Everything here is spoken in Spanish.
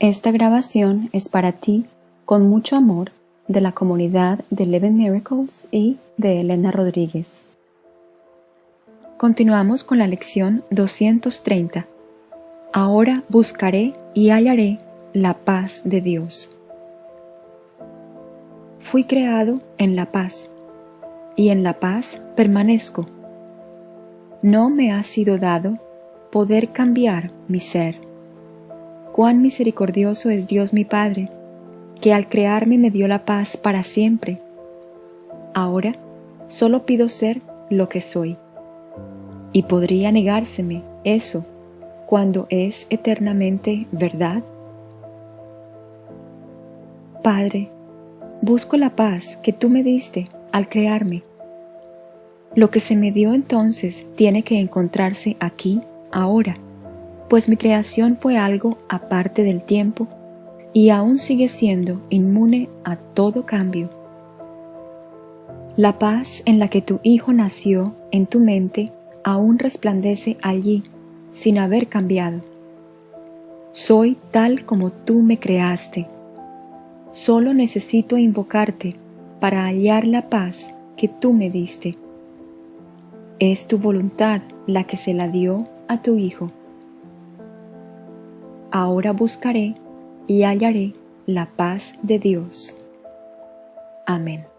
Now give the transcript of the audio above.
Esta grabación es para ti, con mucho amor, de la comunidad de Eleven Miracles y de Elena Rodríguez. Continuamos con la lección 230. Ahora buscaré y hallaré la paz de Dios. Fui creado en la paz, y en la paz permanezco. No me ha sido dado poder cambiar mi ser cuán misericordioso es Dios mi Padre, que al crearme me dio la paz para siempre. Ahora solo pido ser lo que soy. ¿Y podría negárseme eso cuando es eternamente verdad? Padre, busco la paz que tú me diste al crearme. Lo que se me dio entonces tiene que encontrarse aquí, ahora pues mi creación fue algo aparte del tiempo y aún sigue siendo inmune a todo cambio. La paz en la que tu Hijo nació en tu mente aún resplandece allí sin haber cambiado. Soy tal como tú me creaste. Solo necesito invocarte para hallar la paz que tú me diste. Es tu voluntad la que se la dio a tu Hijo ahora buscaré y hallaré la paz de Dios. Amén.